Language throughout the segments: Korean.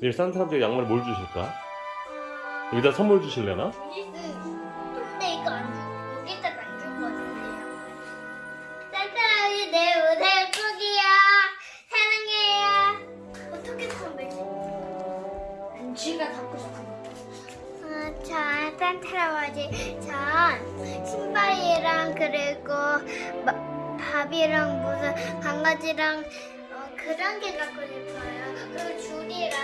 내일 산타 할아버지가 양말 뭘 주실까? 여기다 선물 주실래나? 근데 이거 안 주, 여기다가 안줄 거같은데요 산타할아버지 내 옷을 꾸기야 사랑해요. 어떻게 선배지? 안쥐가 갖고 싶은 거. 아, 전 산타할아버지 전 신발이랑 그리고 마- 밥이랑 무슨 강아지랑 어, 그런 게 갖고 싶어요. 그리고 줄이랑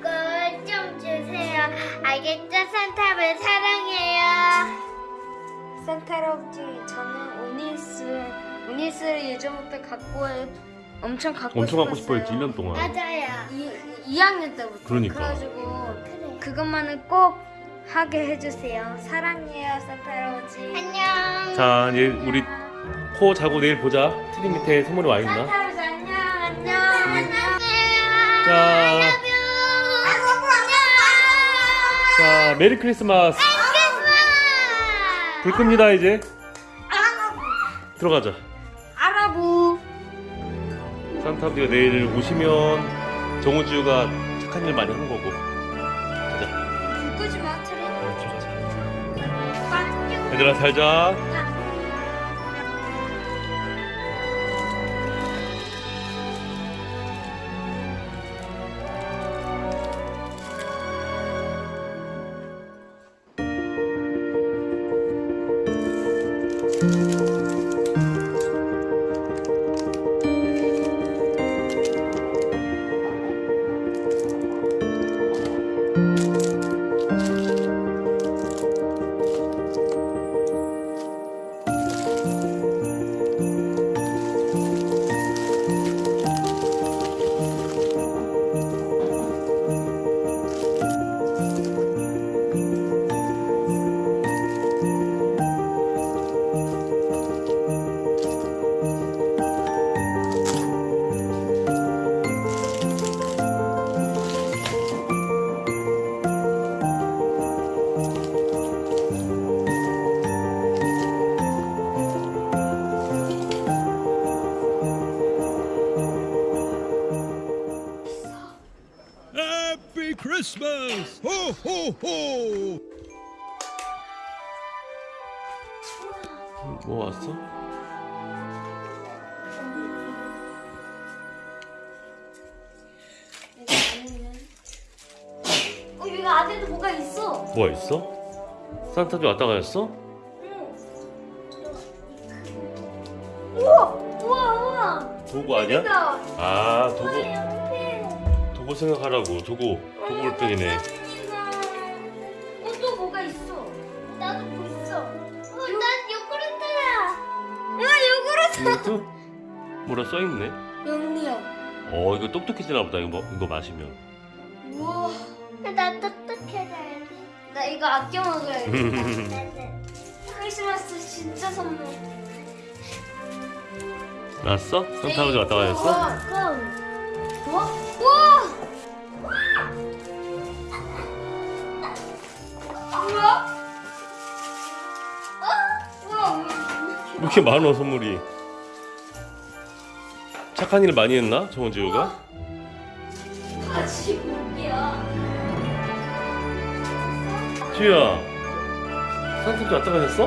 그걸 좀 주세요. 알겠죠? 산타할아버지 사랑해요. 산타 할아버지 저는 오니스 오니스를 예전부터 갖고 해- 엄청 갖고 엄청 갖고 싶었어요. 싶어 했지 1년 동안 맞아요. 이, 2학년 때부터 그러니까. 그래가지고 그래. 그것만은 꼭 하게 해주세요 사랑해요 산타 할아버지 안녕. 자 이제 우리 코 자고 내일 보자 트리 밑에 선물이 와 있나? 자, 자 메리 크리스마스. 불 끕니다 이제. 들어가자. I love you 산타 할아버지가 내일 오시면 정우지우가 착한 일 많이 한 거고. 가자. 불 끄지 마 트리 얘들아 잘자 Música Ho, ho! 뭐 왔어? 어 여기 안에도 뭐가 있어 뭐가 있어? 산타도 왔다 가셨어? 우와 우와 우와 도구 아니야? 나아 도구 도구 생각하라고 도구 도구 볼펜이네 어또 뭐가 있어 나도 뭐 있어. 어, 난 요구르트야. 와 요구르트 이것도 뭐라 써있네 영리요 어 이거 똑똑해지나 보다 이거, 뭐, 이거 마시면 우와 나 똑똑해져야지. 나 이거 아껴 먹어야지 나는. 크리스마스 진짜 선물 났어? 산타 할아버지 왔다 가셨어? 그럼 뭐? 우와 뭐야? 왜 이렇게 많어 선물이 착한 일 많이 했나? 정은지우가? 다시 볼게요 지우야 산타 왔다 가셨어?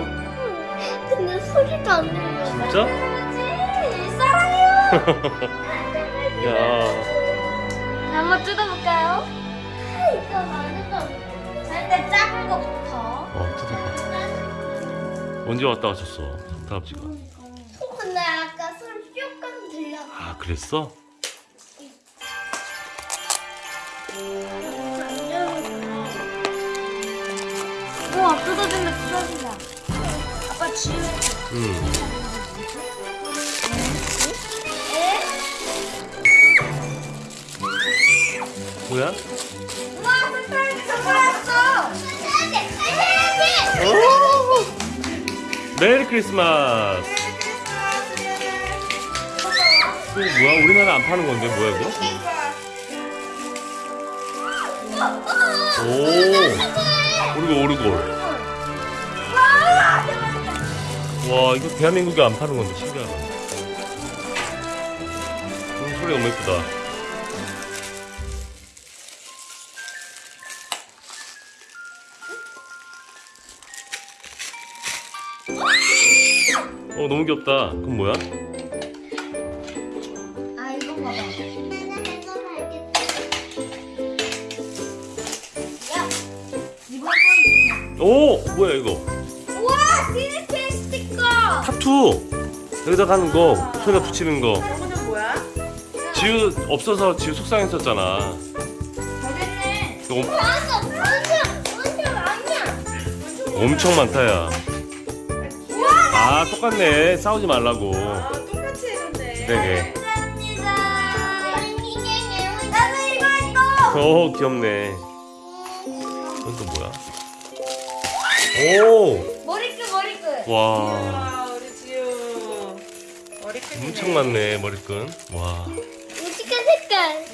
근데 소리도 안 들려. 진짜? 할아버지 사랑해요 야 한번 뜯어볼까요? 이거 많은 거. 일단 작은 거부터 어, 뜯어봐 언제 왔다 가셨어 산타 할아버지가? 근데 아까 소리 조금 들려. 아 그랬어? 우와 뜯어진다 뜯어진다 아빠 지우 응? 뭐야? 메리 크리스마스 이거 뭐야? 우리나라 안 파는 건데 뭐야 이거? 오 오르골 오르골 와 이거 대한민국에 안 파는 건데 신기하다 음, 소리 너무 예쁘다 어 너무 귀엽다. 그럼 뭐야? 아 이거 봐봐. 야, 오 뭐야 이거? 우와 디니페 스티커. 타투 여기다 가는 거 손에 붙이는 거. 저거는 뭐야? 지우 없어서 지우 속상했었잖아. 완전 아니야. 엄청 많다 야. 아 똑같네. 싸우지 말라고. 아 똑같이 해줬네. 나도 이거 했어. 오 귀엽네. 이건 또 뭐야? 오 머리끈 머리끈. 와. 우리 지우. 엄청 많네 머리끈. 와. 무지개 색깔.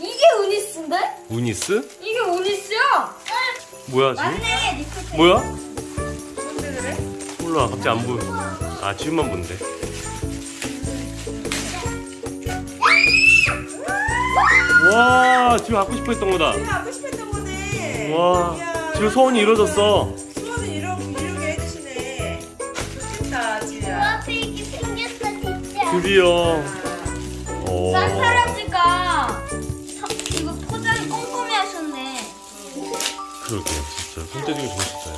이게 우니스인데? 우니스? 이게 우니스야? 뭐야 지금? 맞네. 뭐야? 뭔데 그래? 몰라 갑자기 안 보여. 아 지우만 본대. 와 지우 갖고 싶어 했던 거다. 지우 하고 싶었던 거네. 와 이야, 지우 소원이 이루어졌어. 수원은 이러, 이루게 해주시네. 좋겠다 지우야. 앞에 이게 생겼어, 진짜. 드디어. 오. 그러게 진짜 손재주가 좋으셨어요.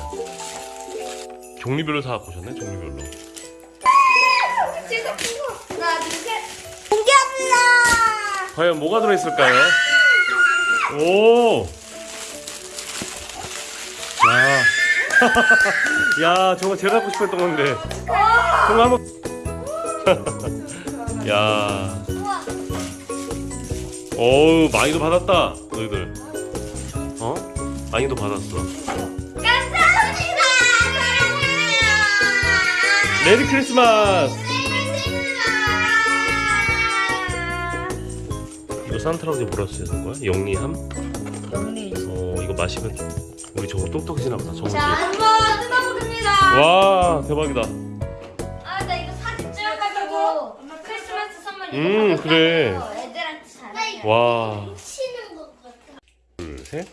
종류별로 다 갖고 오셨네 종류별로. 제가 이거 하나 둘 셋. 공개합니다. 과연 뭐가 들어있을까요? 오. 야. 야, 저거 제가 갖고 싶었던 건데. 저거 한번. 야. 어우, 많이도 받았다. 너희들. 어? 많이도 받았어. 감사합니다. 사랑해요. 메리 크리스마스. 이거 산타할아버지 뭐라 쓰는 거야? 영리함? 영리. 어, 이거 마시면 좀 우리 저거 똑똑해지나 보다. 저거. 자 한번 뜯어보겠습니다. 와, 대박이다. 아 나 이거 사진 찍어가지고 크리스마스 선물 이거 음, 그래. 애들한테 잘하게. 와. 치는 것 같아. 둘, 셋.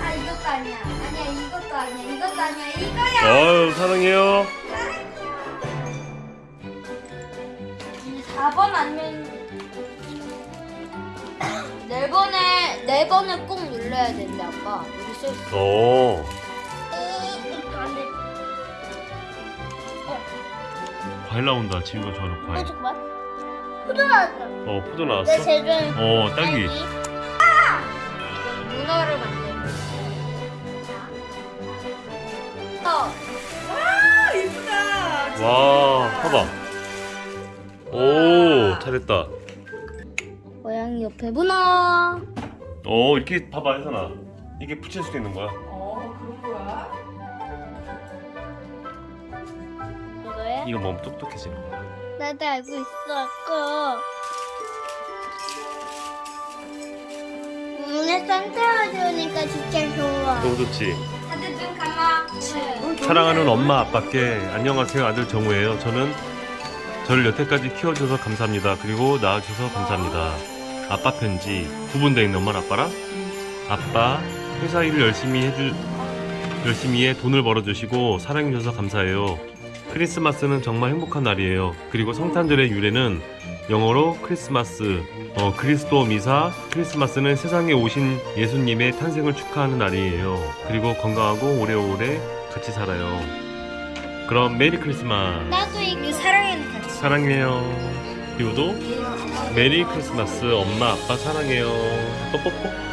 아 이것도 아니야. 아니야 이것도 아니야. 이것도 아니야. 이거야. 어유 사랑해요. 이제 4번 아니면 네 번에 네 번을 꼭 눌러야 된대 아빠. 여기 써 있어. 과일 나온다. 지우가 좋아하는 어, 과일. 잠깐만. 포도 나왔다. 어, 포도 나왔어. 내 좋아하는 어, 딸기. 문어를 만들고. 어. 아 이쁘다. 와, 봐봐. 오, 잘했다. 고양이 옆에 문어. 어, 이렇게 봐봐, 혜선아. 이게 붙일 수도 있는 거야. 이거야? 이거 먹으면 똑똑해지는 거야. 나도 알고 있어, 아까. 오늘 산타할아버지 오니까 진짜 좋아. 너무 좋지? 다들 눈 감아. 사랑하는 엄마 아빠께 안녕하세요 아들 정우예요. 저는 저를 여태까지 키워줘서 감사합니다. 그리고 낳아줘서 감사합니다. 아빠 편지 구분되어 있는 엄마랑 아빠랑 아빠 회사 일을 열심히 해주 열심히 해 돈을 벌어주시고 사랑해줘서 감사해요. 크리스마스는 정말 행복한 날이에요. 그리고 성탄절의 유래는 영어로 크리스마스, 어, 그리스도 미사, 크리스마스는 세상에 오신 예수님의 탄생을 축하하는 날이에요. 그리고 건강하고 오래오래 같이 살아요. 그럼 메리 크리스마스. 나도 이거. 이 사랑에는 같이. 사랑해요. 지우도 메리 크리스마스. 엄마 아빠 사랑해요. 뽀뽀뽀.